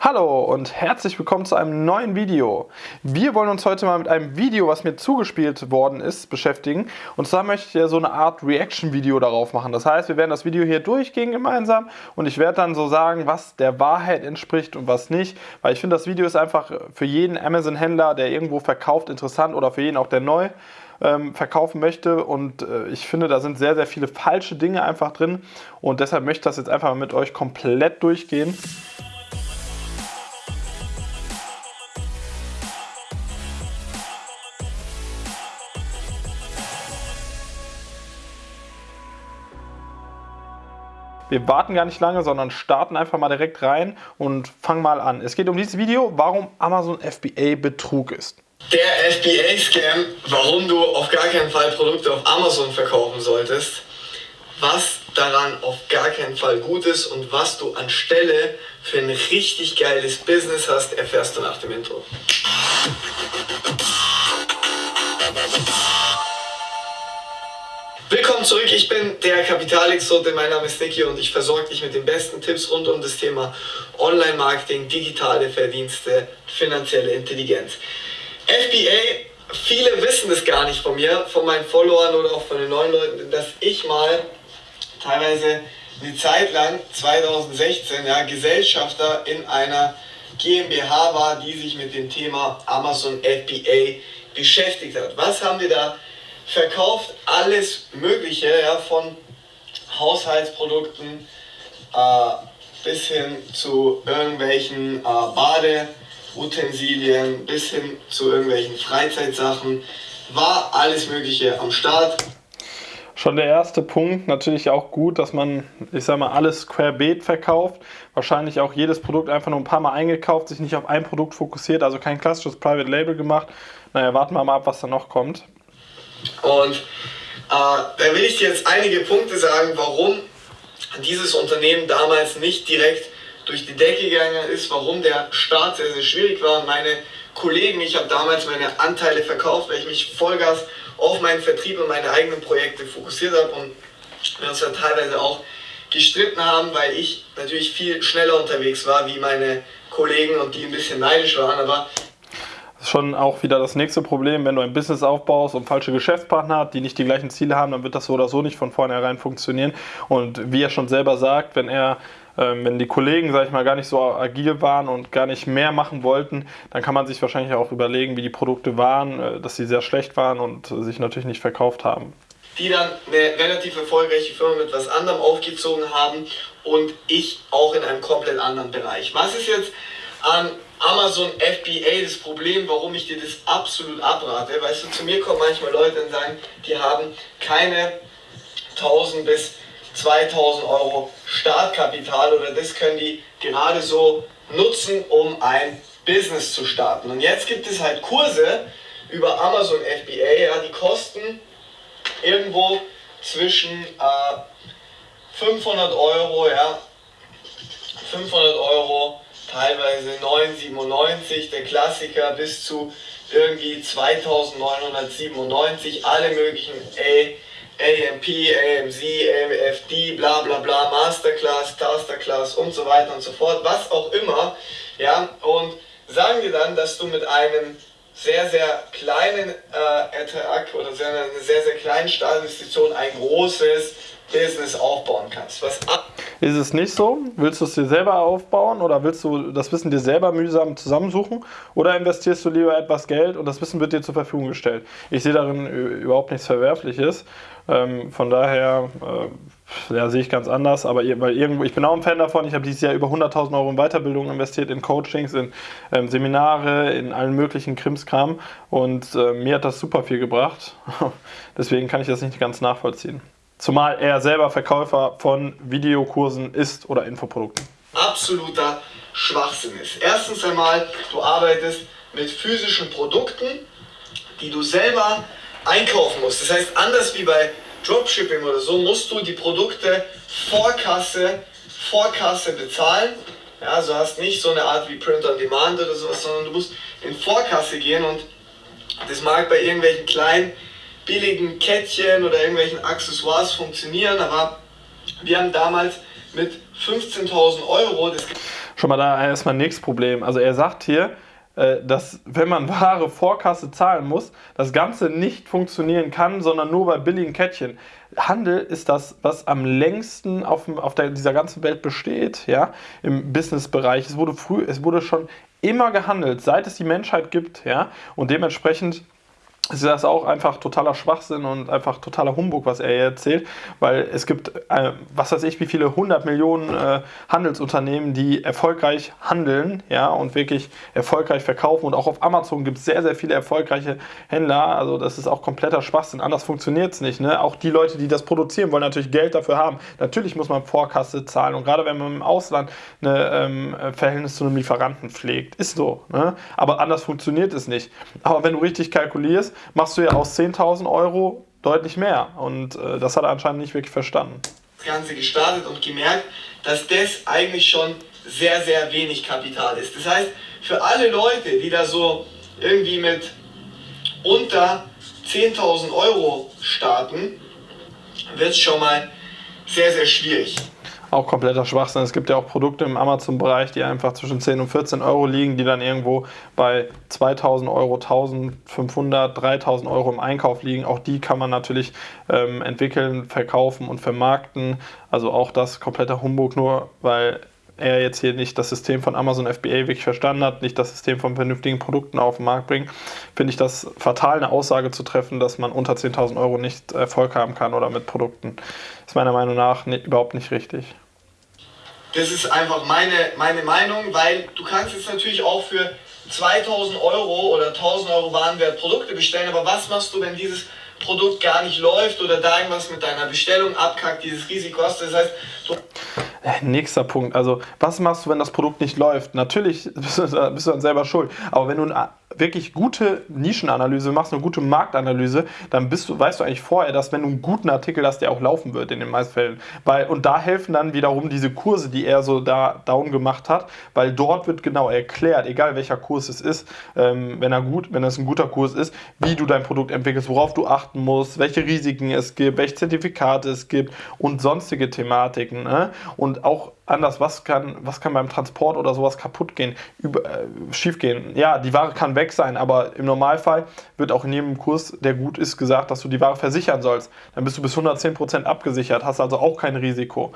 Hallo und herzlich willkommen zu einem neuen Video. Wir wollen uns heute mal mit einem Video, was mir zugespielt worden ist, beschäftigen. Und zwar möchte ich ja so eine Art Reaction-Video darauf machen. Das heißt, wir werden das Video hier durchgehen gemeinsam und ich werde dann so sagen, was der Wahrheit entspricht und was nicht. Weil ich finde, das Video ist einfach für jeden Amazon-Händler, der irgendwo verkauft, interessant oder für jeden auch, der neu ähm, verkaufen möchte. Und äh, ich finde, da sind sehr, sehr viele falsche Dinge einfach drin. Und deshalb möchte ich das jetzt einfach mit euch komplett durchgehen. Wir warten gar nicht lange, sondern starten einfach mal direkt rein und fangen mal an. Es geht um dieses Video, warum Amazon FBA Betrug ist. Der FBA-Scam, warum du auf gar keinen Fall Produkte auf Amazon verkaufen solltest, was daran auf gar keinen Fall gut ist und was du anstelle für ein richtig geiles Business hast, erfährst du nach dem Intro. Willkommen zurück, ich bin der Kapitalexote, mein Name ist Niki und ich versorge dich mit den besten Tipps rund um das Thema Online-Marketing, digitale Verdienste, finanzielle Intelligenz. FBA, viele wissen es gar nicht von mir, von meinen Followern oder auch von den neuen Leuten, dass ich mal teilweise eine Zeit lang, 2016, ja, Gesellschafter in einer GmbH war, die sich mit dem Thema Amazon FBA beschäftigt hat. Was haben wir da verkauft alles Mögliche, ja, von Haushaltsprodukten äh, bis hin zu irgendwelchen äh, Badeutensilien, bis hin zu irgendwelchen Freizeitsachen, war alles Mögliche am Start. Schon der erste Punkt, natürlich auch gut, dass man, ich sag mal, alles querbeet verkauft. Wahrscheinlich auch jedes Produkt einfach nur ein paar Mal eingekauft, sich nicht auf ein Produkt fokussiert, also kein klassisches Private Label gemacht. Naja, warten wir mal ab, was da noch kommt. Und äh, da will ich dir jetzt einige Punkte sagen, warum dieses Unternehmen damals nicht direkt durch die Decke gegangen ist, warum der Start sehr, sehr schwierig war. Meine Kollegen, ich habe damals meine Anteile verkauft, weil ich mich Vollgas auf meinen Vertrieb und meine eigenen Projekte fokussiert habe und wir uns dann teilweise auch gestritten haben, weil ich natürlich viel schneller unterwegs war wie meine Kollegen und die ein bisschen neidisch waren, aber schon auch wieder das nächste Problem, wenn du ein Business aufbaust und falsche Geschäftspartner hast, die nicht die gleichen Ziele haben, dann wird das so oder so nicht von vornherein funktionieren. Und wie er schon selber sagt, wenn er ähm, wenn die Kollegen, sag ich mal, gar nicht so agil waren und gar nicht mehr machen wollten, dann kann man sich wahrscheinlich auch überlegen, wie die Produkte waren, äh, dass sie sehr schlecht waren und sich natürlich nicht verkauft haben. Die dann eine relativ erfolgreiche Firma mit was anderem aufgezogen haben und ich auch in einem komplett anderen Bereich. Was ist jetzt an Amazon FBA das Problem, warum ich dir das absolut abrate. Weißt du, zu mir kommen manchmal Leute und sagen, die haben keine 1000 bis 2000 Euro Startkapital oder das können die gerade so nutzen, um ein Business zu starten. Und jetzt gibt es halt Kurse über Amazon FBA, ja, die kosten irgendwo zwischen äh, 500 Euro, ja, 500 Euro teilweise 997, der Klassiker bis zu irgendwie 2997, alle möglichen A, AMP, AMZ, AMFD, bla bla bla, Masterclass, Tasterclass und so weiter und so fort, was auch immer, ja, und sagen wir dann, dass du mit einem sehr, sehr kleinen äh, Ertrag oder sehr, eine sehr, sehr kleinen Startinvestition ein großes Business aufbauen kannst. Was ist es nicht so? Willst du es dir selber aufbauen oder willst du das Wissen dir selber mühsam zusammensuchen oder investierst du lieber etwas Geld und das Wissen wird dir zur Verfügung gestellt? Ich sehe darin überhaupt nichts Verwerfliches. Ähm, von daher äh, ja, sehe ich ganz anders, aber weil irgendwo, ich bin auch ein Fan davon. Ich habe dieses Jahr über 100.000 Euro in Weiterbildung investiert, in Coachings, in ähm, Seminare, in allen möglichen Krimskram und äh, mir hat das super viel gebracht. Deswegen kann ich das nicht ganz nachvollziehen. Zumal er selber Verkäufer von Videokursen ist oder Infoprodukten. Absoluter Schwachsinn ist. Erstens einmal, du arbeitest mit physischen Produkten, die du selber einkaufen musst. Das heißt, anders wie bei Dropshipping oder so, musst du die Produkte vor Kasse, vor Kasse bezahlen. Ja, also hast nicht so eine Art wie Print on Demand oder sowas, sondern du musst in Vorkasse gehen und das mag bei irgendwelchen kleinen billigen Kettchen oder irgendwelchen Accessoires funktionieren, aber wir haben damals mit 15.000 Euro. Schon mal da erstmal nächstes Problem. Also er sagt hier, äh, dass wenn man Ware Vorkasse zahlen muss, das Ganze nicht funktionieren kann, sondern nur bei billigen Kettchen. Handel ist das, was am längsten auf, auf der, dieser ganzen Welt besteht, ja, im Businessbereich. Es wurde früh, es wurde schon immer gehandelt, seit es die Menschheit gibt, ja, und dementsprechend ist das auch einfach totaler Schwachsinn und einfach totaler Humbug, was er hier erzählt, weil es gibt, äh, was weiß ich, wie viele hundert Millionen äh, Handelsunternehmen, die erfolgreich handeln, ja, und wirklich erfolgreich verkaufen und auch auf Amazon gibt es sehr, sehr viele erfolgreiche Händler, also das ist auch kompletter Schwachsinn, anders funktioniert es nicht, ne? Auch die Leute, die das produzieren, wollen natürlich Geld dafür haben. Natürlich muss man Vorkasse zahlen und gerade wenn man im Ausland ein ähm, Verhältnis zu einem Lieferanten pflegt, ist so, ne? Aber anders funktioniert es nicht. Aber wenn du richtig kalkulierst, machst du ja aus 10.000 Euro deutlich mehr. Und äh, das hat er anscheinend nicht wirklich verstanden. Das Ganze gestartet und gemerkt, dass das eigentlich schon sehr, sehr wenig Kapital ist. Das heißt, für alle Leute, die da so irgendwie mit unter 10.000 Euro starten, wird es schon mal sehr, sehr schwierig auch kompletter Schwachsinn. Es gibt ja auch Produkte im Amazon-Bereich, die einfach zwischen 10 und 14 Euro liegen, die dann irgendwo bei 2000 Euro, 1500, 3000 Euro im Einkauf liegen. Auch die kann man natürlich ähm, entwickeln, verkaufen und vermarkten. Also auch das kompletter Humbug, nur weil er jetzt hier nicht das System von Amazon FBA wirklich verstanden hat, nicht das System von vernünftigen Produkten auf den Markt bringt, finde ich das fatal, eine Aussage zu treffen, dass man unter 10.000 Euro nicht Erfolg haben kann oder mit Produkten. Ist meiner Meinung nach nicht, überhaupt nicht richtig. Das ist einfach meine, meine Meinung, weil du kannst jetzt natürlich auch für 2000 Euro oder 1000 Euro Warenwert Produkte bestellen, aber was machst du, wenn dieses Produkt gar nicht läuft oder da irgendwas mit deiner Bestellung abkackt, dieses Risiko hast? Das heißt, du Nächster Punkt. Also, was machst du, wenn das Produkt nicht läuft? Natürlich bist du, bist du dann selber schuld. Aber wenn du ein wirklich gute Nischenanalyse machst, eine gute Marktanalyse, dann bist du, weißt du eigentlich vorher, dass wenn du einen guten Artikel hast, der auch laufen wird in den meisten Fällen. Weil, und da helfen dann wiederum diese Kurse, die er so da down gemacht hat, weil dort wird genau erklärt, egal welcher Kurs es ist, ähm, wenn er gut, wenn es ein guter Kurs ist, wie du dein Produkt entwickelst, worauf du achten musst, welche Risiken es gibt, welche Zertifikate es gibt und sonstige Thematiken. Ne? Und auch anders, was kann, was kann beim Transport oder sowas kaputt gehen, über, äh, schief gehen. Ja, die Ware kann weg sein, aber im Normalfall wird auch in jedem Kurs, der gut ist, gesagt, dass du die Ware versichern sollst. Dann bist du bis 110% abgesichert, hast also auch kein Risiko.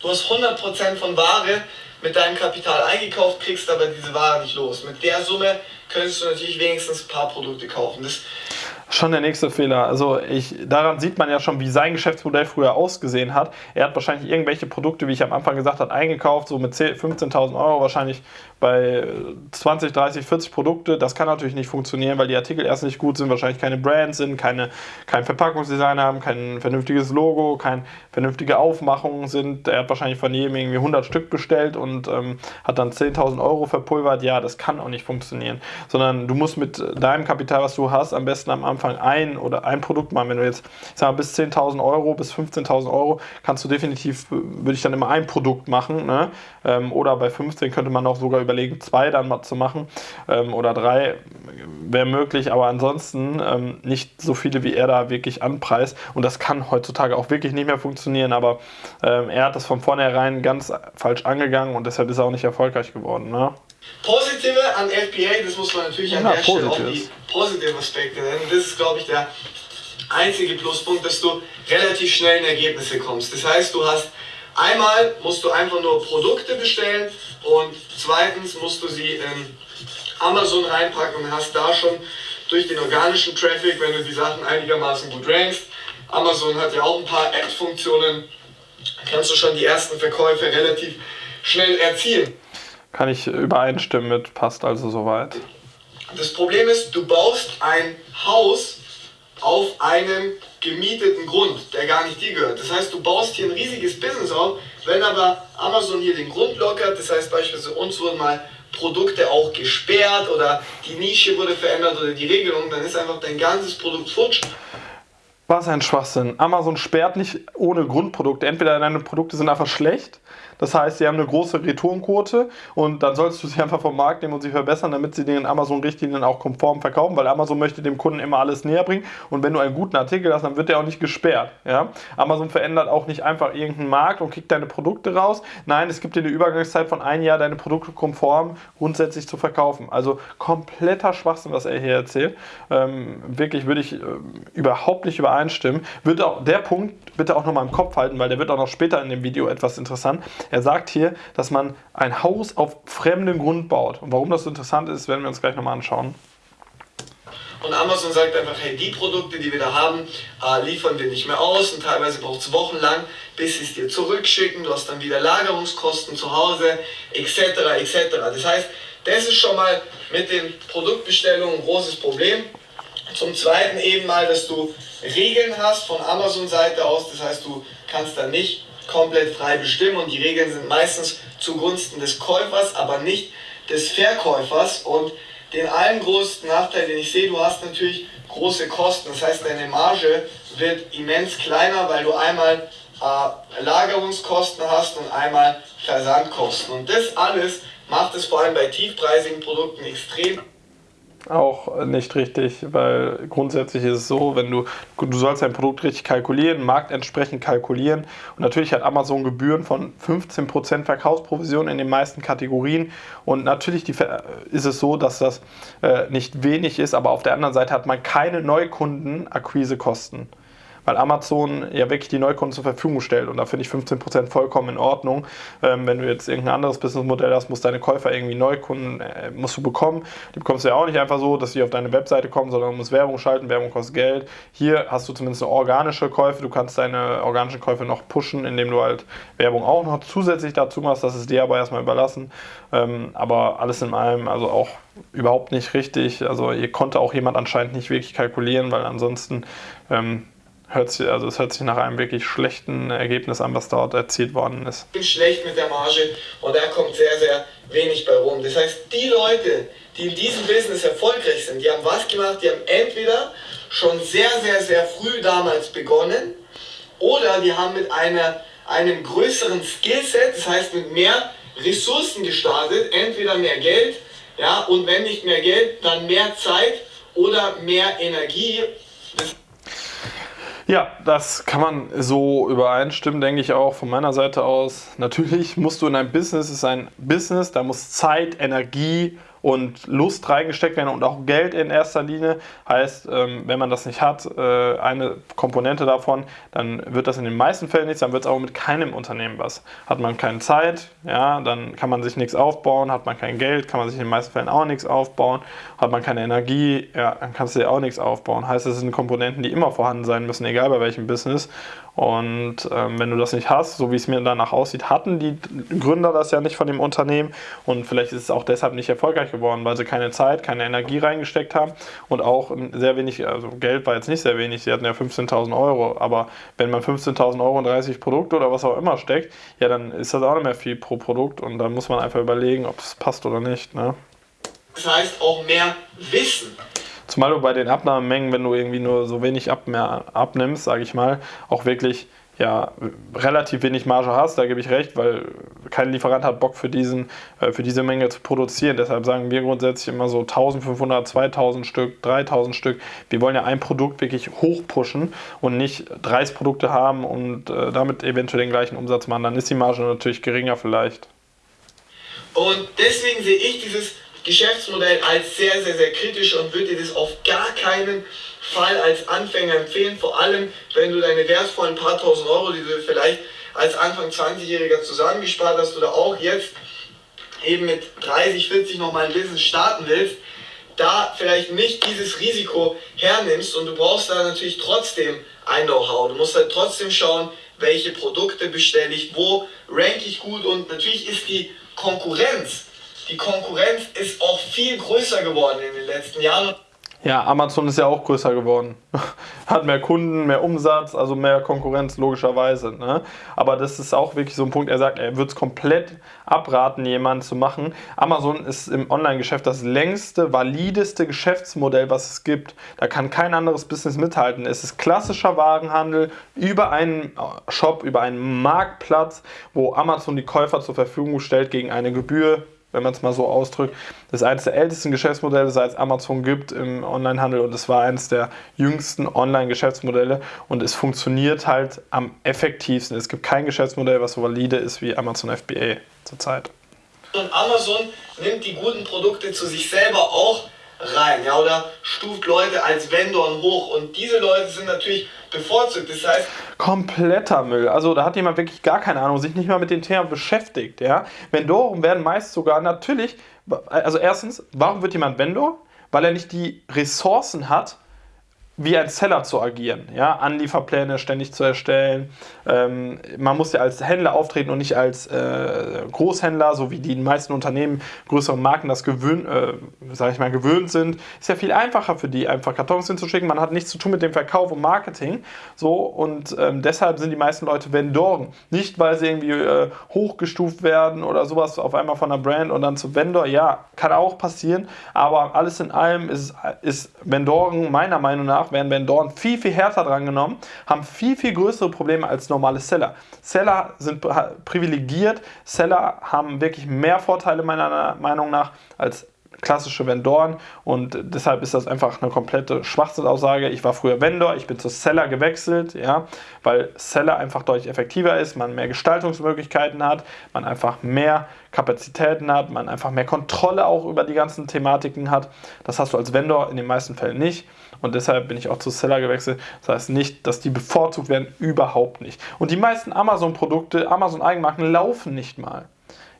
Du hast 100% von Ware mit deinem Kapital eingekauft, kriegst aber diese Ware nicht los. Mit der Summe könntest du natürlich wenigstens ein paar Produkte kaufen. Das Schon der nächste Fehler. Also ich, daran sieht man ja schon, wie sein Geschäftsmodell früher ausgesehen hat. Er hat wahrscheinlich irgendwelche Produkte, wie ich am Anfang gesagt habe, eingekauft, so mit 15.000 Euro wahrscheinlich bei 20, 30, 40 Produkte. Das kann natürlich nicht funktionieren, weil die Artikel erst nicht gut sind, wahrscheinlich keine Brands sind, keine, kein Verpackungsdesign haben, kein vernünftiges Logo, keine vernünftige Aufmachung sind. Er hat wahrscheinlich von jedem irgendwie 100 Stück bestellt und ähm, hat dann 10.000 Euro verpulvert. Ja, das kann auch nicht funktionieren. Sondern du musst mit deinem Kapital, was du hast, am besten am Anfang ein oder ein Produkt machen. Wenn du jetzt, ich sag mal, bis 10.000 Euro, bis 15.000 Euro, kannst du definitiv, würde ich dann immer ein Produkt machen. Ne? Ähm, oder bei 15 könnte man auch sogar überlegen, zwei dann mal zu machen ähm, oder drei wäre möglich, aber ansonsten ähm, nicht so viele, wie er da wirklich anpreist. Und das kann heutzutage auch wirklich nicht mehr funktionieren, aber ähm, er hat das von vornherein ganz falsch angegangen und deshalb ist er auch nicht erfolgreich geworden. Ne? Positive an FBA, das muss man natürlich an ja, der Stelle auch die positiven Aspekte nennen. Das ist, glaube ich, der einzige Pluspunkt, dass du relativ schnell in Ergebnisse kommst. Das heißt, du hast Einmal musst du einfach nur Produkte bestellen und zweitens musst du sie in Amazon reinpacken und hast da schon durch den organischen Traffic, wenn du die Sachen einigermaßen gut rankst, Amazon hat ja auch ein paar App-Funktionen, kannst du schon die ersten Verkäufe relativ schnell erzielen. Kann ich übereinstimmen mit, passt also soweit. Das Problem ist, du baust ein Haus auf einem gemieteten Grund, der gar nicht dir gehört. Das heißt, du baust hier ein riesiges Business auf, wenn aber Amazon hier den Grund lockert, das heißt beispielsweise uns wurden mal Produkte auch gesperrt oder die Nische wurde verändert oder die Regelung, dann ist einfach dein ganzes Produkt futsch. Was ein Schwachsinn. Amazon sperrt nicht ohne Grundprodukte. Entweder deine Produkte sind einfach schlecht Das heißt, sie haben eine große Retourenquote und dann solltest du sie einfach vom Markt nehmen und sie verbessern, damit sie den Amazon-Richtlinien auch konform verkaufen, weil Amazon möchte dem Kunden immer alles näher bringen und wenn du einen guten Artikel hast, dann wird der auch nicht gesperrt. Ja? Amazon verändert auch nicht einfach irgendeinen Markt und kickt deine Produkte raus. Nein, es gibt dir eine Übergangszeit von einem Jahr, deine Produkte konform grundsätzlich zu verkaufen. Also kompletter Schwachsinn, was er hier erzählt. Ähm, wirklich würde ich äh, überhaupt nicht übereinstimmen. Wird auch der Punkt bitte auch nochmal im Kopf halten, weil der wird auch noch später in dem Video etwas interessant. Er sagt hier, dass man ein Haus auf fremdem Grund baut. Und warum das so interessant ist, werden wir uns gleich nochmal anschauen. Und Amazon sagt einfach, hey, die Produkte, die wir da haben, äh, liefern wir nicht mehr aus und teilweise braucht es wochenlang, bis sie es dir zurückschicken. Du hast dann wieder Lagerungskosten zu Hause, etc. etc. Das heißt, das ist schon mal mit den Produktbestellungen ein großes Problem. Zum Zweiten eben mal, dass du Regeln hast von Amazon-Seite aus. Das heißt, du kannst da nicht komplett frei bestimmen und die Regeln sind meistens zugunsten des Käufers, aber nicht des Verkäufers. Und den allen größten Nachteil, den ich sehe, du hast natürlich große Kosten. Das heißt, deine Marge wird immens kleiner, weil du einmal äh, Lagerungskosten hast und einmal Versandkosten. Und das alles macht es vor allem bei tiefpreisigen Produkten extrem auch nicht richtig, weil grundsätzlich ist es so, wenn du, du sollst dein Produkt richtig kalkulieren, Markt entsprechend kalkulieren. Und natürlich hat Amazon Gebühren von 15% Verkaufsprovision in den meisten Kategorien. Und natürlich die, ist es so, dass das äh, nicht wenig ist, aber auf der anderen Seite hat man keine Neukundenakquisekosten weil Amazon ja wirklich die Neukunden zur Verfügung stellt. Und da finde ich 15% vollkommen in Ordnung. Ähm, wenn du jetzt irgendein anderes Businessmodell hast, musst deine Käufer irgendwie Neukunden äh, musst du bekommen. Die bekommst du ja auch nicht einfach so, dass sie auf deine Webseite kommen, sondern du musst Werbung schalten. Werbung kostet Geld. Hier hast du zumindest eine organische Käufe. Du kannst deine organischen Käufe noch pushen, indem du halt Werbung auch noch zusätzlich dazu machst. Das ist dir aber erstmal überlassen. Ähm, aber alles in allem, also auch überhaupt nicht richtig. Also hier konnte auch jemand anscheinend nicht wirklich kalkulieren, weil ansonsten ähm, hört sich, also es hört sich nach einem wirklich schlechten Ergebnis an, was dort erzielt worden ist. Ich bin schlecht mit der Marge und da kommt sehr, sehr wenig bei rum. Das heißt, die Leute, die in diesem Business erfolgreich sind, die haben was gemacht, die haben entweder schon sehr, sehr, sehr früh damals begonnen oder die haben mit einer, einem größeren Skillset, das heißt mit mehr Ressourcen gestartet, entweder mehr Geld, ja, und wenn nicht mehr Geld, dann mehr Zeit oder mehr Energie. Das ja, das kann man so übereinstimmen, denke ich auch von meiner Seite aus. Natürlich musst du in ein Business, es ist ein Business, da muss Zeit, Energie und Lust reingesteckt werden und auch Geld in erster Linie. Heißt, ähm, wenn man das nicht hat, äh, eine Komponente davon, dann wird das in den meisten Fällen nichts, dann wird es auch mit keinem Unternehmen was. Hat man keine Zeit, ja, dann kann man sich nichts aufbauen, hat man kein Geld, kann man sich in den meisten Fällen auch nichts aufbauen, hat man keine Energie, ja, dann kannst du dir auch nichts aufbauen. Heißt, es sind Komponenten, die immer vorhanden sein müssen, egal bei welchem Business. Und ähm, wenn du das nicht hast, so wie es mir danach aussieht, hatten die Gründer das ja nicht von dem Unternehmen und vielleicht ist es auch deshalb nicht erfolgreich geworden, weil sie keine Zeit, keine Energie reingesteckt haben und auch sehr wenig, also Geld war jetzt nicht sehr wenig, sie hatten ja 15.000 Euro, aber wenn man 15.000 Euro in 30 Produkte oder was auch immer steckt, ja, dann ist das auch nicht mehr viel pro Produkt und dann muss man einfach überlegen, ob es passt oder nicht. Ne? Das heißt auch mehr Wissen. Zumal du bei den Abnahmemengen, wenn du irgendwie nur so wenig ab mehr abnimmst, sage ich mal, auch wirklich ja, relativ wenig Marge hast, da gebe ich recht, weil kein Lieferant hat Bock für, diesen, äh, für diese Menge zu produzieren. Deshalb sagen wir grundsätzlich immer so 1500, 2000 Stück, 3000 Stück. Wir wollen ja ein Produkt wirklich hochpushen und nicht 30 Produkte haben und äh, damit eventuell den gleichen Umsatz machen. Dann ist die Marge natürlich geringer vielleicht. Und deswegen sehe ich dieses Geschäftsmodell als sehr, sehr, sehr kritisch und würde dir das auf gar keinen Fall als Anfänger empfehlen. Vor allem, wenn du deine wertvollen paar tausend Euro, die du vielleicht als Anfang 20-Jähriger zusammengespart hast oder auch jetzt eben mit 30, 40 nochmal ein Business starten willst, da vielleicht nicht dieses Risiko hernimmst und du brauchst da natürlich trotzdem ein Know-how. Du musst halt trotzdem schauen, welche Produkte bestelle ich, wo rank ich gut und natürlich ist die Konkurrenz die Konkurrenz ist auch viel größer geworden in den letzten Jahren. Ja, Amazon ist ja auch größer geworden. Hat mehr Kunden, mehr Umsatz, also mehr Konkurrenz, logischerweise. Ne? Aber das ist auch wirklich so ein Punkt, er sagt, er würde es komplett abraten, jemanden zu machen. Amazon ist im Online-Geschäft das längste, valideste Geschäftsmodell, was es gibt. Da kann kein anderes Business mithalten. Es ist klassischer Warenhandel über einen Shop, über einen Marktplatz, wo Amazon die Käufer zur Verfügung stellt gegen eine Gebühr wenn man es mal so ausdrückt. Das ist eines der ältesten Geschäftsmodelle, seit es Amazon gibt im Onlinehandel und es war eines der jüngsten Online-Geschäftsmodelle und es funktioniert halt am effektivsten. Es gibt kein Geschäftsmodell, was so valide ist wie Amazon FBA zurzeit. Und Amazon nimmt die guten Produkte zu sich selber auch rein, ja, oder stuft Leute als Vendoren hoch und diese Leute sind natürlich bevorzugt. Das heißt, kompletter Müll. Also da hat jemand wirklich gar keine Ahnung, sich nicht mal mit dem Thema beschäftigt, ja. Vendoren werden meist sogar natürlich, also erstens, warum wird jemand Vendor? Weil er nicht die Ressourcen hat, wie ein Seller zu agieren, ja, Anlieferpläne ständig zu erstellen. Ähm, man muss ja als Händler auftreten und nicht als äh, Großhändler, so wie die meisten Unternehmen, größere Marken das gewöhnt, äh, sag ich mal, gewöhnt sind. Ist ja viel einfacher für die, einfach Kartons hinzuschicken. Man hat nichts zu tun mit dem Verkauf und Marketing. So, und ähm, deshalb sind die meisten Leute Vendoren. Nicht, weil sie irgendwie äh, hochgestuft werden oder sowas auf einmal von einer Brand und dann zu Vendor. Ja, kann auch passieren, aber alles in allem ist, ist Vendoren meiner Meinung nach Danach werden Vendoren viel, viel härter dran genommen, haben viel, viel größere Probleme als normale Seller. Seller sind privilegiert, Seller haben wirklich mehr Vorteile meiner Meinung nach als klassische Vendoren und deshalb ist das einfach eine komplette Schwachsinnaussage. Ich war früher Vendor, ich bin zu Seller gewechselt, ja, weil Seller einfach deutlich effektiver ist, man mehr Gestaltungsmöglichkeiten hat, man einfach mehr Kapazitäten hat, man einfach mehr Kontrolle auch über die ganzen Thematiken hat. Das hast du als Vendor in den meisten Fällen nicht und deshalb bin ich auch zu Seller gewechselt. Das heißt nicht, dass die bevorzugt werden, überhaupt nicht. Und die meisten Amazon-Produkte, Amazon-Eigenmarken laufen nicht mal.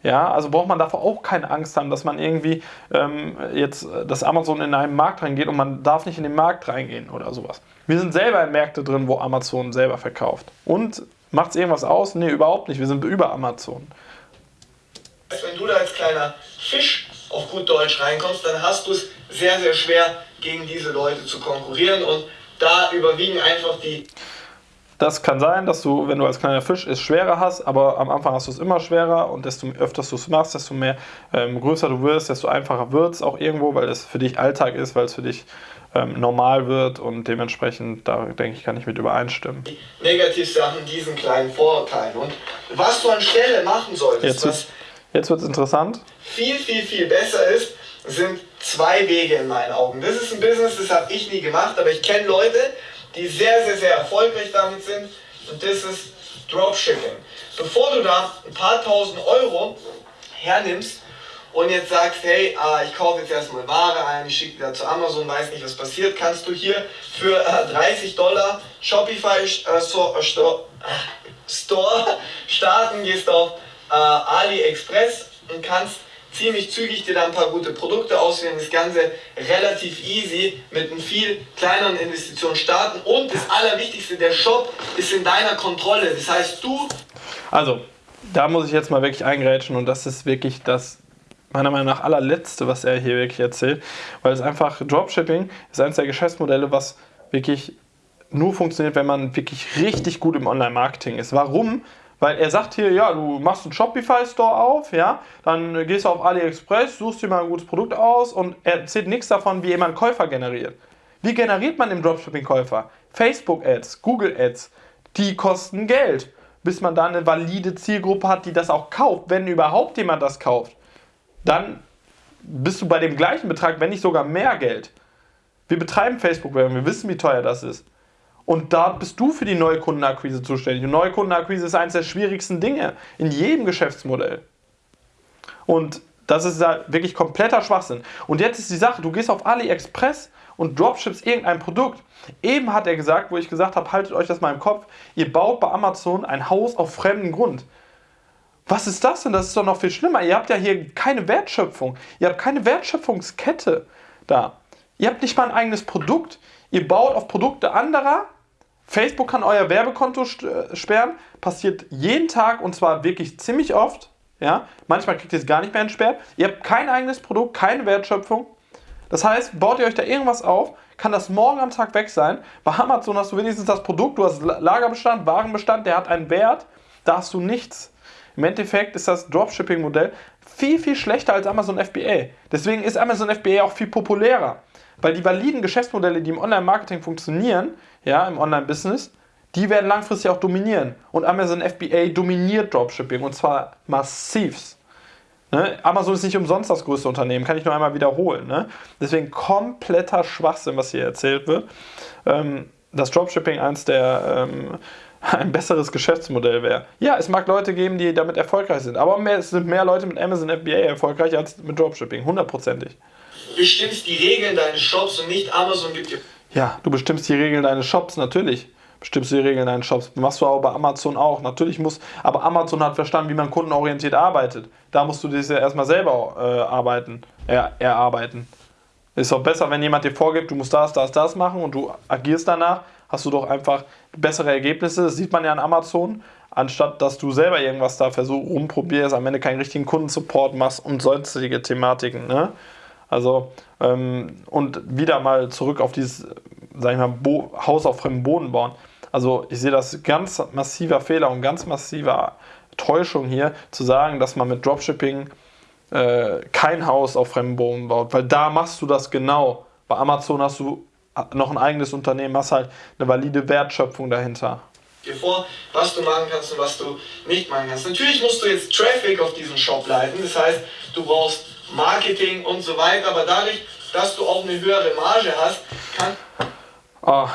Ja, also braucht man davor auch keine Angst haben, dass man irgendwie ähm, jetzt, dass Amazon in einen Markt reingeht und man darf nicht in den Markt reingehen oder sowas. Wir sind selber in Märkte drin, wo Amazon selber verkauft. Und macht es irgendwas aus? Nee, überhaupt nicht. Wir sind über Amazon. Wenn du da als kleiner Fisch auf gut Deutsch reinkommst, dann hast du es sehr, sehr schwer, gegen diese Leute zu konkurrieren und da überwiegen einfach die. Das kann sein, dass du, wenn du als kleiner Fisch es schwerer hast, aber am Anfang hast du es immer schwerer und desto öfter du es machst, desto mehr ähm, größer du wirst, desto einfacher wird es auch irgendwo, weil es für dich Alltag ist, weil es für dich ähm, normal wird und dementsprechend, da denke ich, kann ich mit übereinstimmen. Negativsachen diesen kleinen Vorurteilen und was du anstelle machen solltest, jetzt, jetzt wird es interessant. Viel, viel, viel besser ist, sind zwei Wege in meinen Augen. Das ist ein Business, das habe ich nie gemacht, aber ich kenne Leute, die sehr, sehr, sehr erfolgreich damit sind und das ist Dropshipping. Bevor du da ein paar tausend Euro hernimmst und jetzt sagst, hey, äh, ich kaufe jetzt erstmal Ware ein, ich schicke da zu Amazon, weiß nicht, was passiert, kannst du hier für äh, 30 Dollar Shopify äh, so, äh, Store, Store starten, gehst auf äh, AliExpress und kannst ziemlich zügig dir da ein paar gute Produkte auswählen, das Ganze relativ easy mit einer viel kleineren Investition starten und das Allerwichtigste, der Shop ist in deiner Kontrolle. Das heißt, du... Also, da muss ich jetzt mal wirklich eingrätschen und das ist wirklich das meiner Meinung nach allerletzte, was er hier wirklich erzählt, weil es einfach Dropshipping ist eines der Geschäftsmodelle, was wirklich nur funktioniert, wenn man wirklich richtig gut im Online-Marketing ist. Warum? Weil er sagt hier, ja, du machst einen Shopify-Store auf, ja, dann gehst du auf AliExpress, suchst dir mal ein gutes Produkt aus und er erzählt nichts davon, wie jemand Käufer generiert. Wie generiert man im Dropshipping Käufer? Facebook-Ads, Google-Ads, die kosten Geld, bis man da eine valide Zielgruppe hat, die das auch kauft, wenn überhaupt jemand das kauft. Dann bist du bei dem gleichen Betrag, wenn nicht sogar mehr Geld. Wir betreiben Facebook-Werbung, wir wissen, wie teuer das ist. Und da bist du für die Neukundenakquise zuständig. Und Neukundenakquise ist eines der schwierigsten Dinge in jedem Geschäftsmodell. Und das ist da wirklich kompletter Schwachsinn. Und jetzt ist die Sache, du gehst auf AliExpress und dropships irgendein Produkt. Eben hat er gesagt, wo ich gesagt habe, haltet euch das mal im Kopf, ihr baut bei Amazon ein Haus auf fremden Grund. Was ist das denn? Das ist doch noch viel schlimmer. Ihr habt ja hier keine Wertschöpfung. Ihr habt keine Wertschöpfungskette da. Ihr habt nicht mal ein eigenes Produkt. Ihr baut auf Produkte anderer Facebook kann euer Werbekonto äh, sperren, passiert jeden Tag und zwar wirklich ziemlich oft. Ja? Manchmal kriegt ihr es gar nicht mehr entsperrt. Ihr habt kein eigenes Produkt, keine Wertschöpfung. Das heißt, baut ihr euch da irgendwas auf, kann das morgen am Tag weg sein. Bei Amazon hast du wenigstens das Produkt, du hast Lagerbestand, Warenbestand, der hat einen Wert, da hast du nichts. Im Endeffekt ist das Dropshipping-Modell viel, viel schlechter als Amazon FBA. Deswegen ist Amazon FBA auch viel populärer. Weil die validen Geschäftsmodelle, die im Online-Marketing funktionieren, ja, im Online-Business, die werden langfristig auch dominieren. Und Amazon FBA dominiert Dropshipping und zwar massivst. Ne? Amazon ist nicht umsonst das größte Unternehmen, kann ich nur einmal wiederholen. Ne? Deswegen kompletter Schwachsinn, was hier erzählt wird. Ähm, dass Dropshipping eins der ähm, ein besseres Geschäftsmodell wäre. Ja, es mag Leute geben, die damit erfolgreich sind, aber mehr, es sind mehr Leute mit Amazon FBA erfolgreich als mit Dropshipping, hundertprozentig. Du bestimmst die Regeln deines Shops und nicht Amazon gibt dir. Ja, du bestimmst die Regeln deines Shops, natürlich bestimmst du die Regeln deinen Shops. Machst du aber bei Amazon auch. Natürlich muss, aber Amazon hat verstanden, wie man kundenorientiert arbeitet. Da musst du das ja erstmal selber äh, arbeiten, er, erarbeiten. Ist doch besser, wenn jemand dir vorgibt, du musst das, das, das machen und du agierst danach, hast du doch einfach bessere Ergebnisse. Das sieht man ja an Amazon, anstatt dass du selber irgendwas da versuchst, rumprobierst, am Ende keinen richtigen Kundensupport machst und sonstige Thematiken. Ne? Also, ähm, und wieder mal zurück auf dieses, sag ich mal, Bo Haus auf fremdem Boden bauen. Also ich sehe das ganz massiver Fehler und ganz massiver Täuschung hier, zu sagen, dass man mit Dropshipping äh, kein Haus auf fremdem Boden baut, weil da machst du das genau. Bei Amazon hast du noch ein eigenes Unternehmen, hast halt eine valide Wertschöpfung dahinter. Dir vor, was du machen kannst und was du nicht machen kannst. Natürlich musst du jetzt Traffic auf diesen Shop leiten, das heißt, du brauchst Marketing und so weiter, aber dadurch, dass du auch eine höhere Marge hast,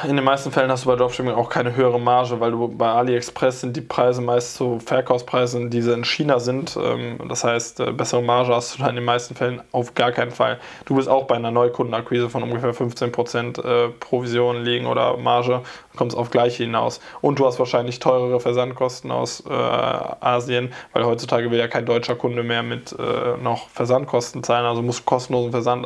in den meisten Fällen hast du bei Dropshipping auch keine höhere Marge, weil du bei AliExpress sind die Preise meist so Verkaufspreise, die in China sind. Ähm, das heißt, äh, bessere Marge hast du da in den meisten Fällen auf gar keinen Fall. Du bist auch bei einer Neukundenakquise von ungefähr 15% äh, Provision liegen oder Marge, kommst auf gleiche hinaus. Und du hast wahrscheinlich teurere Versandkosten aus äh, Asien, weil heutzutage will ja kein deutscher Kunde mehr mit noch Versandkosten zahlen, also musst du kostenlosen Versand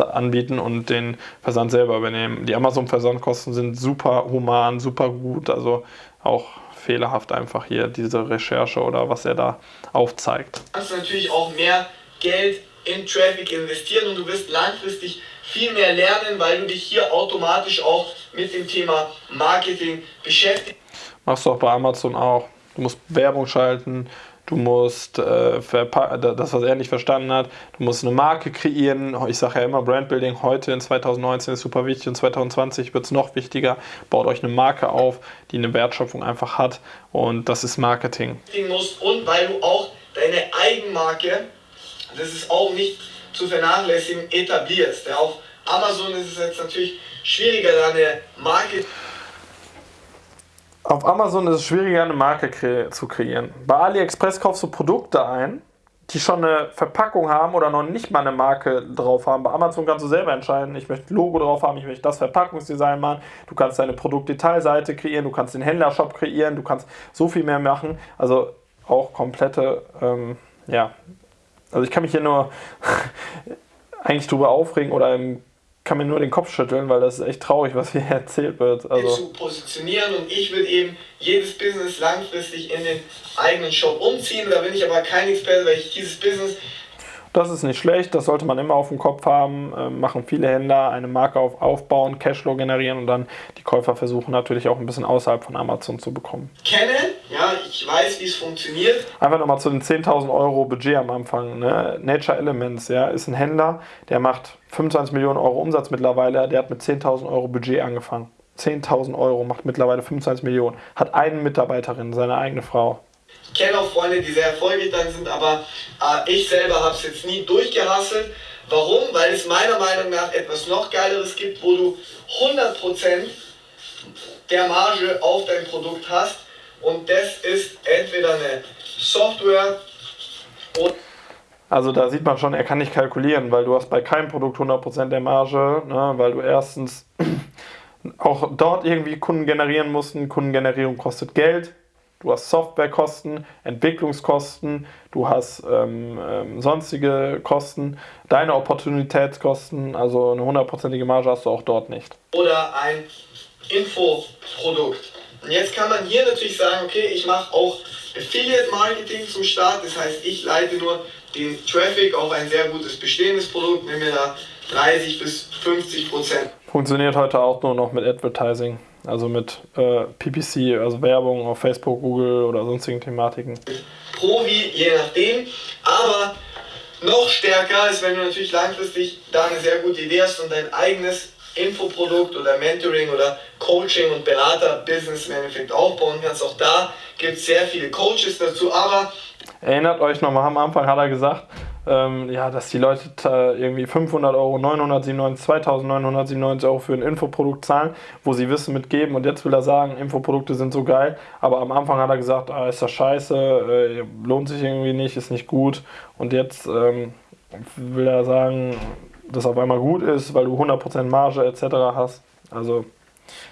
anbieten und den Versand selber übernehmen. Die Amazon-Versand Versandkosten sind super human, super gut. Also auch fehlerhaft einfach hier diese Recherche oder was er da aufzeigt. Du kannst natürlich auch mehr Geld in Traffic investieren und du wirst langfristig viel mehr lernen, weil du dich hier automatisch auch mit dem Thema Marketing beschäftigst. Machst du auch bei Amazon auch. Du musst Werbung schalten, du musst äh, das, was er nicht verstanden hat, du musst eine Marke kreieren. Ich sage ja immer, Brandbuilding heute in 2019 ist super wichtig und 2020 wird es noch wichtiger. Baut euch eine Marke auf, die eine Wertschöpfung einfach hat und das ist Marketing. Und weil du auch deine Eigenmarke, das ist auch nicht zu vernachlässigen, etablierst. Ja, auf Amazon ist es jetzt natürlich schwieriger, da eine Marke auf Amazon ist es schwieriger, eine Marke kre zu kreieren. Bei AliExpress kaufst du Produkte ein, die schon eine Verpackung haben oder noch nicht mal eine Marke drauf haben. Bei Amazon kannst du selber entscheiden, ich möchte Logo drauf haben, ich möchte das Verpackungsdesign machen. Du kannst deine Produktdetailseite kreieren, du kannst den Händlershop kreieren, du kannst so viel mehr machen. Also auch komplette, ähm, ja, also ich kann mich hier nur eigentlich drüber aufregen oder im kann mir nur den Kopf schütteln, weil das ist echt traurig, was hier erzählt wird. Also zu positionieren und ich würde eben jedes Business langfristig in den eigenen Shop umziehen. Da bin ich aber kein Experte, weil ich dieses Business das ist nicht schlecht, das sollte man immer auf dem Kopf haben. Ähm, machen viele Händler eine Marke auf, aufbauen, Cashflow generieren und dann die Käufer versuchen natürlich auch ein bisschen außerhalb von Amazon zu bekommen. Kenne, ja, ich weiß, wie es funktioniert. Einfach nochmal zu den 10.000 Euro Budget am Anfang. Ne? Nature Elements ja, ist ein Händler, der macht 25 Millionen Euro Umsatz mittlerweile, der hat mit 10.000 Euro Budget angefangen. 10.000 Euro, macht mittlerweile 25 Millionen, hat eine Mitarbeiterin, seine eigene Frau. Ich kenne auch Freunde, die sehr erfolgreich dann sind, aber äh, ich selber habe es jetzt nie durchgehasselt. Warum? Weil es meiner Meinung nach etwas noch Geileres gibt, wo du 100% der Marge auf dein Produkt hast. Und das ist entweder eine Software oder also da sieht man schon, er kann nicht kalkulieren, weil du hast bei keinem Produkt 100% der Marge, ne, weil du erstens auch dort irgendwie Kunden generieren musst. Kundengenerierung kostet Geld. Du hast Softwarekosten, Entwicklungskosten, du hast ähm, ähm, sonstige Kosten, deine Opportunitätskosten, also eine hundertprozentige Marge hast du auch dort nicht. Oder ein Infoprodukt. Und jetzt kann man hier natürlich sagen, okay, ich mache auch Affiliate Marketing zum Start, das heißt, ich leite nur den Traffic auf ein sehr gutes bestehendes Produkt, nehmen wir da 30 bis 50 Prozent. Funktioniert heute auch nur noch mit Advertising, also mit äh, PPC, also Werbung auf Facebook, Google oder sonstigen Thematiken. Provi, je nachdem, aber noch stärker ist, wenn du natürlich langfristig da eine sehr gute Idee hast und dein eigenes Infoprodukt oder Mentoring oder Coaching und Berater-Business im Endeffekt aufbauen kannst. Auch da gibt es sehr viele Coaches dazu, aber Erinnert euch nochmal, am Anfang hat er gesagt, ähm, ja, dass die Leute irgendwie 500 Euro, 997, 2997 Euro für ein Infoprodukt zahlen, wo sie Wissen mitgeben. Und jetzt will er sagen, Infoprodukte sind so geil. Aber am Anfang hat er gesagt, ah, ist das scheiße, äh, lohnt sich irgendwie nicht, ist nicht gut. Und jetzt ähm, will er sagen, dass auf einmal gut ist, weil du 100% Marge etc. hast. Also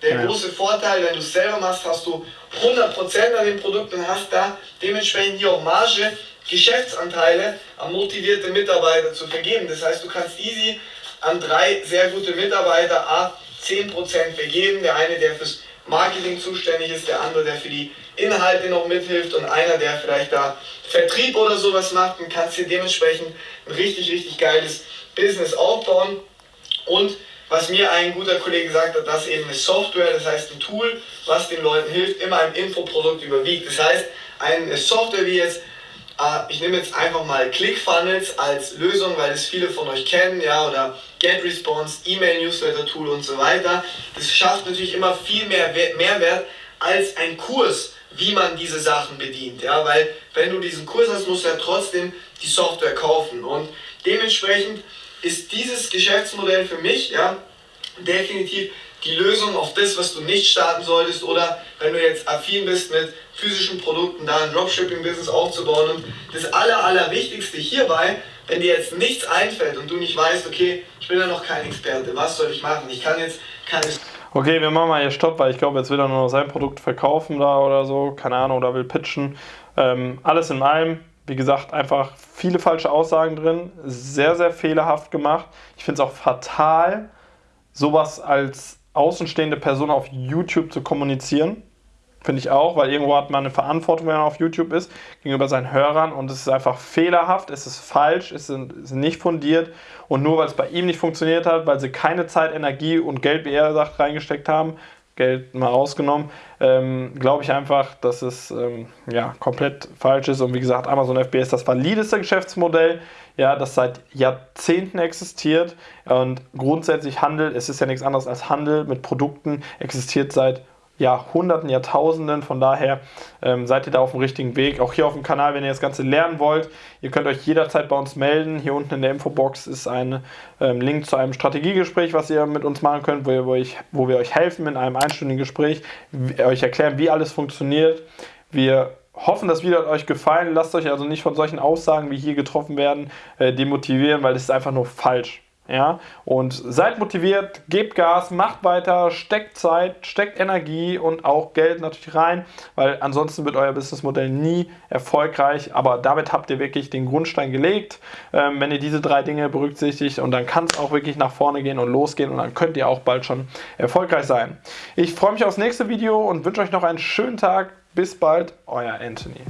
der große Vorteil, wenn du es selber machst, hast du 100% an den Produkten und hast da dementsprechend hier auch Marge, Geschäftsanteile an motivierte Mitarbeiter zu vergeben. Das heißt, du kannst easy an drei sehr gute Mitarbeiter A 10% vergeben. Der eine, der fürs Marketing zuständig ist, der andere, der für die Inhalte noch mithilft und einer, der vielleicht da Vertrieb oder sowas macht und kannst dir dementsprechend ein richtig, richtig geiles Business aufbauen. Und was mir ein guter Kollege gesagt hat, dass eben eine Software, das heißt ein Tool, was den Leuten hilft, immer ein Infoprodukt überwiegt. Das heißt, eine Software wie jetzt, ich nehme jetzt einfach mal ClickFunnels als Lösung, weil es viele von euch kennen, ja, oder GetResponse, E-Mail-Newsletter-Tool und so weiter. Das schafft natürlich immer viel mehr Mehrwert als ein Kurs, wie man diese Sachen bedient, ja, weil wenn du diesen Kurs hast, musst du ja trotzdem die Software kaufen und dementsprechend ist dieses Geschäftsmodell für mich ja, definitiv die Lösung auf das, was du nicht starten solltest oder wenn du jetzt affin bist mit physischen Produkten, da ein Dropshipping-Business aufzubauen. Und das Aller, Allerwichtigste hierbei, wenn dir jetzt nichts einfällt und du nicht weißt, okay, ich bin ja noch kein Experte, was soll ich machen? Ich kann jetzt keine... Okay, wir machen mal hier Stopp, weil ich glaube, jetzt will er nur noch sein Produkt verkaufen da oder so, keine Ahnung, oder will pitchen. Ähm, alles in allem, wie gesagt, einfach viele falsche Aussagen drin, sehr, sehr fehlerhaft gemacht. Ich finde es auch fatal, sowas als außenstehende Person auf YouTube zu kommunizieren. Finde ich auch, weil irgendwo hat man eine Verantwortung, wenn man auf YouTube ist, gegenüber seinen Hörern und es ist einfach fehlerhaft, es ist falsch, es ist nicht fundiert und nur weil es bei ihm nicht funktioniert hat, weil sie keine Zeit, Energie und Geld, wie er sagt, reingesteckt haben, Geld mal rausgenommen, ähm, glaube ich einfach, dass es ähm, ja, komplett falsch ist. Und wie gesagt, Amazon FBA ist das valideste Geschäftsmodell, ja, das seit Jahrzehnten existiert. Und grundsätzlich Handel, es ist ja nichts anderes als Handel mit Produkten, existiert seit Jahrhunderten, Jahrtausenden. Von daher ähm, seid ihr da auf dem richtigen Weg. Auch hier auf dem Kanal, wenn ihr das Ganze lernen wollt, ihr könnt euch jederzeit bei uns melden. Hier unten in der Infobox ist ein ähm, Link zu einem Strategiegespräch, was ihr mit uns machen könnt, wo, ihr, wo, ich, wo wir euch helfen in einem einstündigen Gespräch, euch erklären, wie alles funktioniert. Wir hoffen, das Video hat euch gefallen. Lasst euch also nicht von solchen Aussagen, wie hier getroffen werden, äh, demotivieren, weil das ist einfach nur falsch. Ja, und seid motiviert, gebt Gas, macht weiter, steckt Zeit, steckt Energie und auch Geld natürlich rein, weil ansonsten wird euer Businessmodell nie erfolgreich. Aber damit habt ihr wirklich den Grundstein gelegt, ähm, wenn ihr diese drei Dinge berücksichtigt und dann kann es auch wirklich nach vorne gehen und losgehen und dann könnt ihr auch bald schon erfolgreich sein. Ich freue mich aufs nächste Video und wünsche euch noch einen schönen Tag. Bis bald, euer Anthony.